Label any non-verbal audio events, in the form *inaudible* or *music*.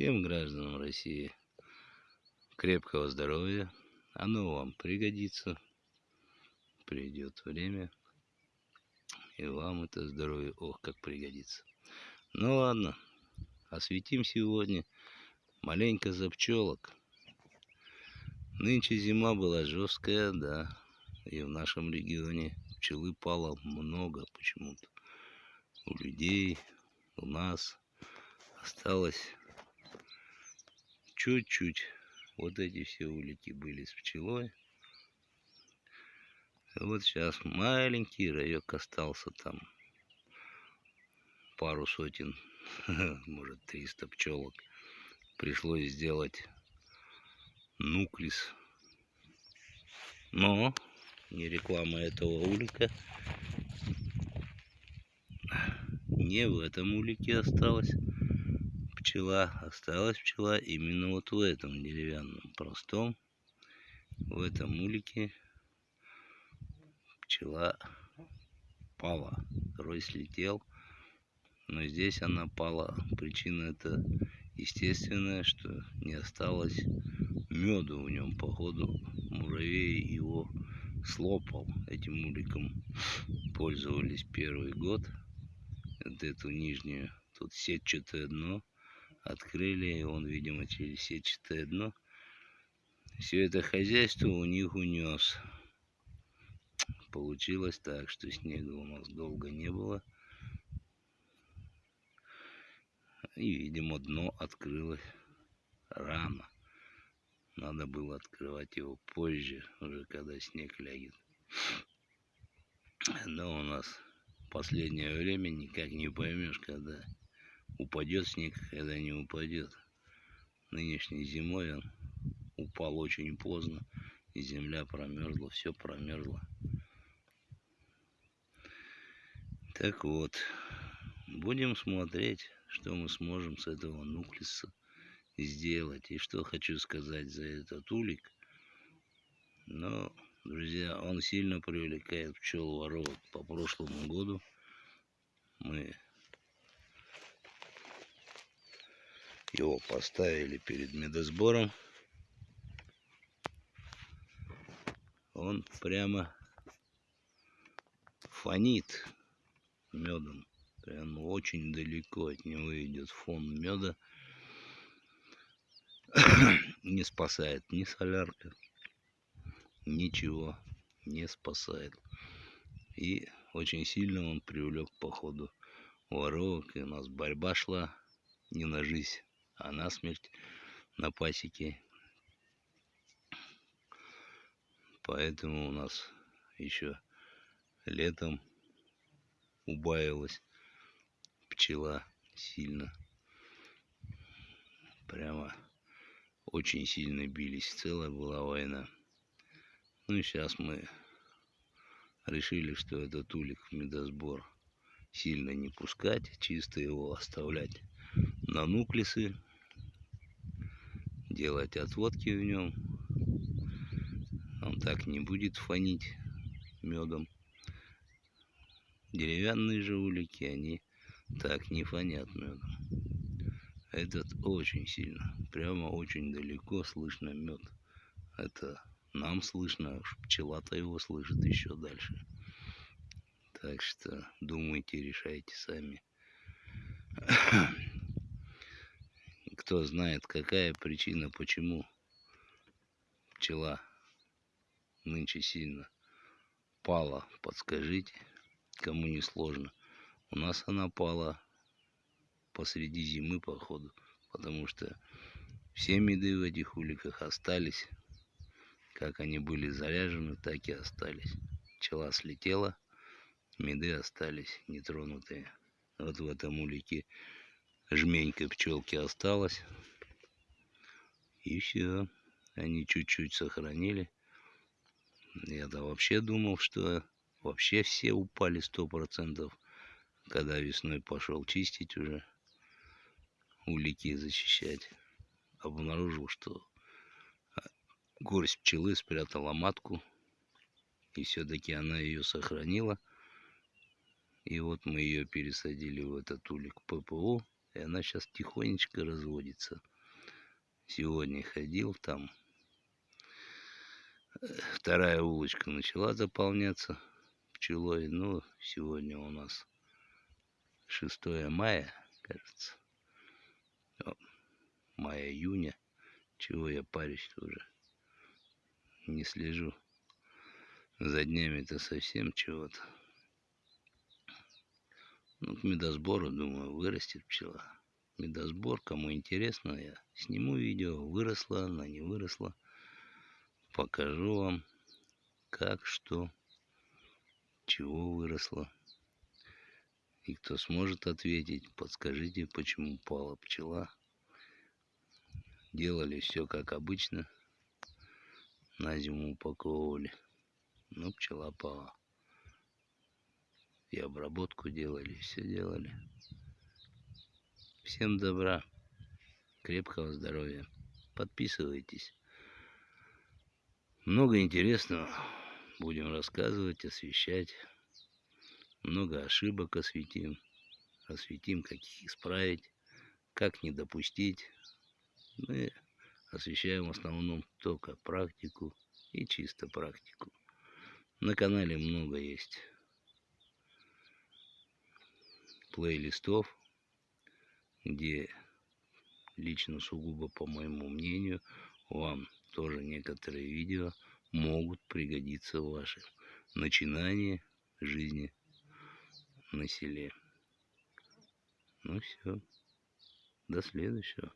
Всем гражданам России крепкого здоровья. Оно вам пригодится. Придет время. И вам это здоровье, ох, как пригодится. Ну ладно, осветим сегодня маленько за пчелок. Нынче зима была жесткая, да. И в нашем регионе пчелы пало много почему-то. У людей, у нас осталось чуть-чуть. Вот эти все улики были с пчелой. Вот сейчас маленький райок остался там. Пару сотен, *laughs* может 300 пчелок. Пришлось сделать нуклис. Но не реклама этого улика. Не в этом улике осталось пчела, осталась пчела именно вот в этом деревянном простом, в этом улике пчела пала, рой слетел, но здесь она пала. Причина это естественная, что не осталось меду в нем, походу муравей его слопал этим уликом. Пользовались первый год. Вот эту нижнюю, тут сетчатое дно открыли, и он, видимо, через сетчатое дно все это хозяйство у них унес. Получилось так, что снега у нас долго не было. И, видимо, дно открылось рано. Надо было открывать его позже, уже когда снег лягет. Но у нас последнее время никак не поймешь, когда упадет снег, когда не упадет. Нынешней зимой он упал очень поздно, и земля промерзла, все промерзло. Так вот, будем смотреть, что мы сможем с этого нуклеса сделать. И что хочу сказать за этот улик. Но, друзья, он сильно привлекает пчел воровок. По прошлому году мы его поставили перед медосбором. Он прямо фонит медом. Прямо очень далеко от него идет фон меда. *coughs* Не спасает ни солярка, ничего не спасает. И очень сильно он привлек по ходу воровок. И у нас борьба шла не на жизнь, а насмерть на пасеке. Поэтому у нас еще летом убавилась пчела сильно. Прямо очень сильно бились. Целая была война. Ну и сейчас мы решили, что этот улик в медосбор сильно не пускать, чисто его оставлять на нуклесы делать отводки в нем. Он так не будет фонить медом. Деревянные же улики, они так не фонят медом. Этот очень сильно, прямо очень далеко слышно мед. Это нам слышно, а пчела-то его слышит еще дальше. Так что думайте, решайте сами. Кто знает, какая причина, почему пчела нынче сильно пала, подскажите, кому не сложно. У нас она пала посреди зимы, походу, потому что все меды в этих уликах остались. Как они были заряжены, так и остались. Пчела слетела, меды остались нетронутые. Вот в этом улике жменька пчелки осталась. И все. Они чуть-чуть сохранили. Я-то вообще думал, что вообще все упали сто процентов, когда весной пошел чистить уже, улики зачищать. Обнаружил, что а, горсть пчелы спрятала матку, и все-таки она ее сохранила. И вот мы ее пересадили в этот улик ППО И она сейчас тихонечко разводится. Сегодня ходил там. Вторая улочка начала заполняться пчелой. Ну, сегодня у нас 6 мая, кажется. Мая-июня. Чего я парюсь уже? Не слежу. За днями-то совсем чего-то. Ну, к медосбору, думаю, вырастет пчела. Медосбор, кому интересно, я сниму видео, выросла она, не выросла. Покажу вам, как, что, чего выросло. И кто сможет ответить, подскажите, почему пала пчела. Делали все как обычно. На зиму упаковывали. Но пчела пала и обработку делали, все делали. Всем добра, крепкого здоровья. Подписывайтесь. Много интересного будем рассказывать, освещать. Много ошибок осветим. Осветим, как их исправить, как не допустить. Мы освещаем в основном только практику и чисто практику. На канале много есть плейлистов, где лично сугубо по моему мнению вам тоже некоторые видео могут пригодиться в вашем начинании жизни на селе. Ну все, до следующего.